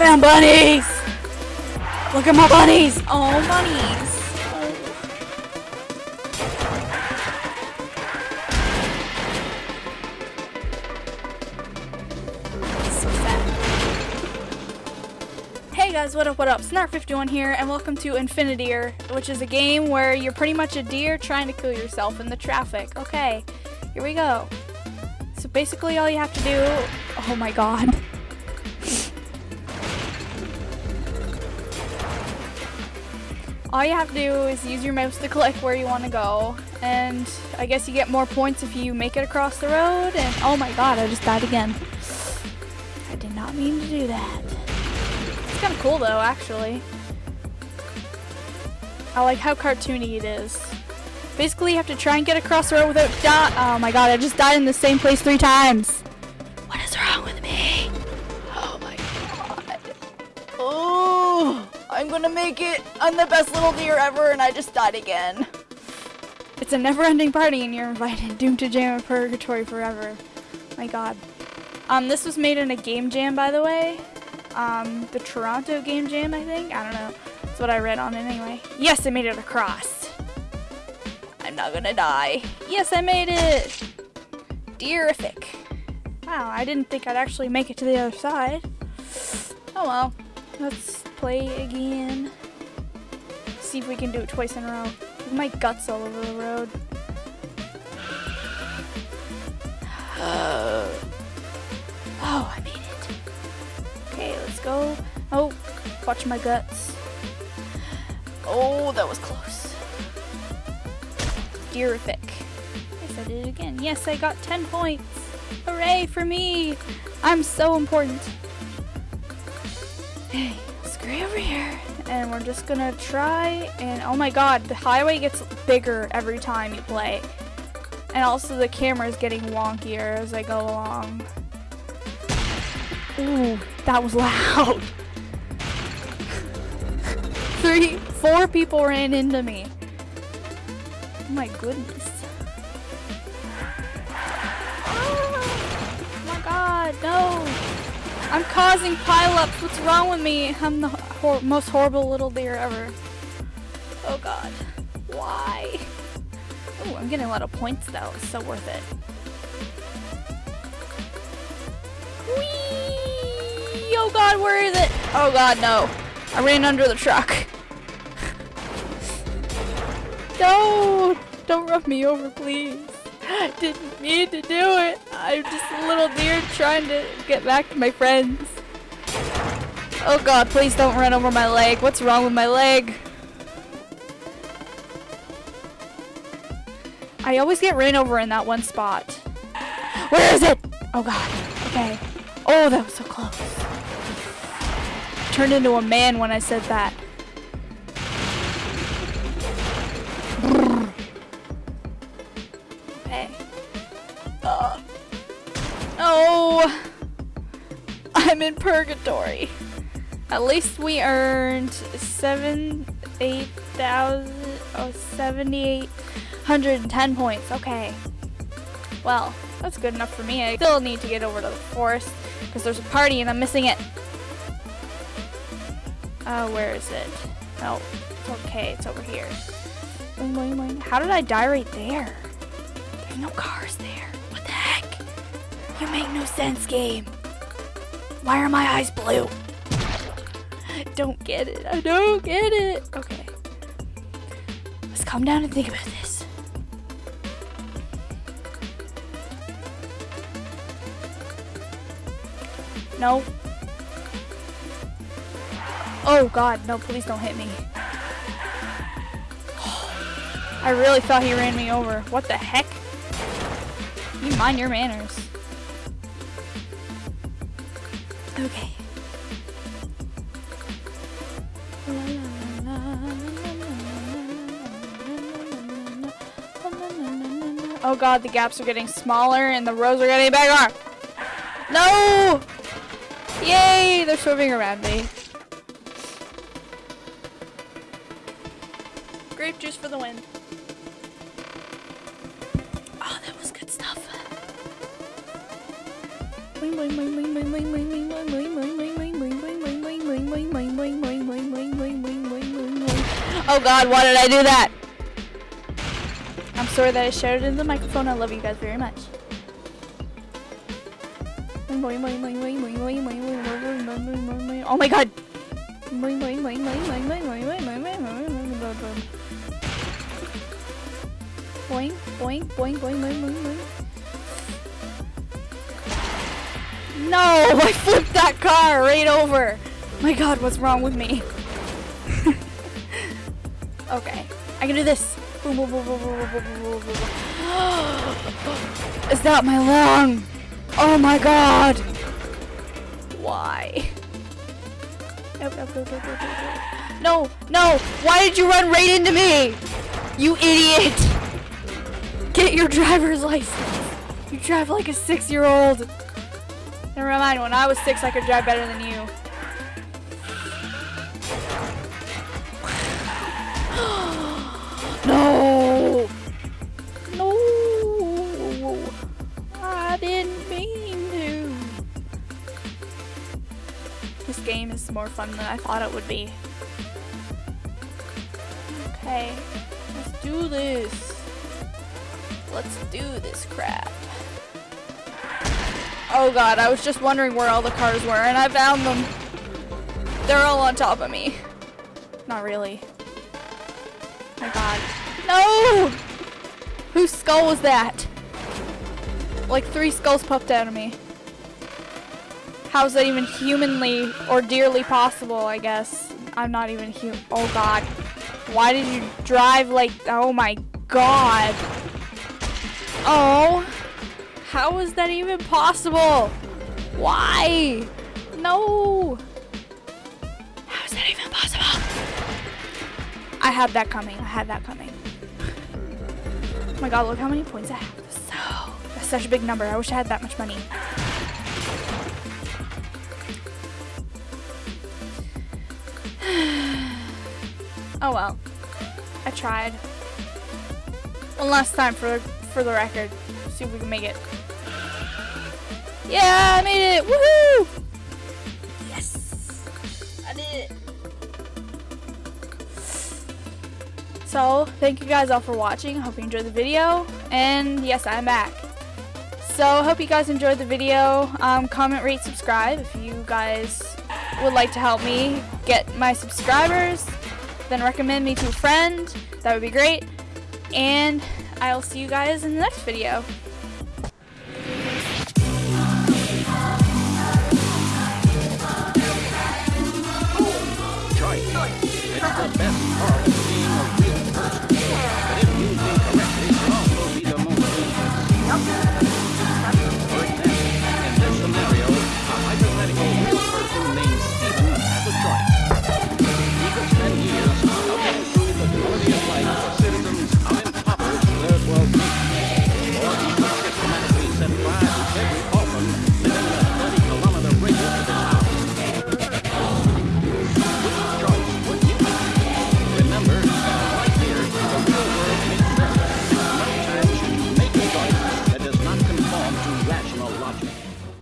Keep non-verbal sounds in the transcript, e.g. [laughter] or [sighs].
found bunnies! Look at my bunnies! Oh, bunnies! Hey guys, what up, what up? Snart51 here, and welcome to Infinideer, which is a game where you're pretty much a deer trying to kill yourself in the traffic. Okay, here we go. So basically all you have to do... Oh my god. All you have to do is use your mouse to click where you want to go and I guess you get more points if you make it across the road and oh my god I just died again. I did not mean to do that. It's kind of cool though actually. I like how cartoony it is. Basically you have to try and get across the road without oh my god I just died in the same place three times gonna make it. I'm the best little deer ever, and I just died again. It's a never-ending party, and you're invited. Doomed to jam in purgatory forever. My God. Um, this was made in a game jam, by the way. Um, the Toronto Game Jam, I think. I don't know. That's what I read on it anyway. Yes, I made it across. I'm not gonna die. Yes, I made it. Deerific. Wow, I didn't think I'd actually make it to the other side. Oh well. Let's play again. See if we can do it twice in a row. My guts all over the road. [sighs] oh, I made it. Okay, let's go. Oh, watch my guts. Oh, that was close. Deerific. Yes, I did it again. Yes, I got 10 points. Hooray for me! I'm so important. Hey, over here. And we're just gonna try and oh my god, the highway gets bigger every time you play. And also the camera is getting wonkier as I go along. Ooh, that was loud. [laughs] Three, four people ran into me. Oh my goodness. I'm causing pileups. What's wrong with me? I'm the hor most horrible little deer ever. Oh god. Why? Oh, I'm getting a lot of points though. It's so worth it. Whee! Oh god, where is it? Oh god, no. I ran under the truck. no! [laughs] Don't run me over, please. I [laughs] didn't need to do it. I'm just a little deer trying to get back to my friends. Oh god, please don't run over my leg. What's wrong with my leg? I always get ran over in that one spot. Where is it? Oh god. Okay. Oh, that was so close. Turned into a man when I said that. I'm in purgatory. At least we earned seven, eight thousand, oh, seventy-eight hundred and ten points. Okay. Well, that's good enough for me. I still need to get over to the forest because there's a party and I'm missing it. Oh, where is it? Oh, okay. It's over here. How did I die right there? There's no cars there. What the heck? You make no sense, game. Why are my eyes blue? Don't get it. I don't get it. Okay. Let's calm down and think about this. No. Oh god, no, please don't hit me. [sighs] I really thought he ran me over. What the heck? You mind your manners. Okay. Oh god, the gaps are getting smaller and the rows are getting bigger. No! Yay! They're swimming around me. Grape juice for the win. Oh god, why did I do that? I'm sorry that I shouted in the microphone. I love you guys very much. Oh my god! Boing, boing, boing, boing, boing, boing, boing. No, [laughs] I flipped that car right over. My god, what's wrong with me? [laughs] okay, I can do this. Is that my lung? Oh my god! Why? No, no! Why did you run right into me? You idiot! Get your driver's license! You drive like a six-year-old! Never mind, when I was six, I could drive better than you. [gasps] no! No! I didn't mean to. This game is more fun than I thought it would be. Okay, let's do this. Let's do this crap. Oh god, I was just wondering where all the cars were and I found them. They're all on top of me. Not really. my god. No! Whose skull was that? Like three skulls popped out of me. How is that even humanly or dearly possible, I guess? I'm not even human. Oh god. Why did you drive like, oh my god. Oh. How is that even possible? Why? No. How is that even possible? I had that coming. I had that coming. Oh my god, look how many points I have. So, that's such a big number. I wish I had that much money. [sighs] oh well. I tried. One last time for for the record. See if we can make it. Yeah, I made it! Woohoo! Yes! I did it! So, thank you guys all for watching. Hope you enjoyed the video. And yes, I'm back. So, hope you guys enjoyed the video. Um, comment, rate, subscribe if you guys would like to help me get my subscribers. Then recommend me to a friend. That would be great. And I'll see you guys in the next video. the best part